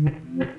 Mm-hmm.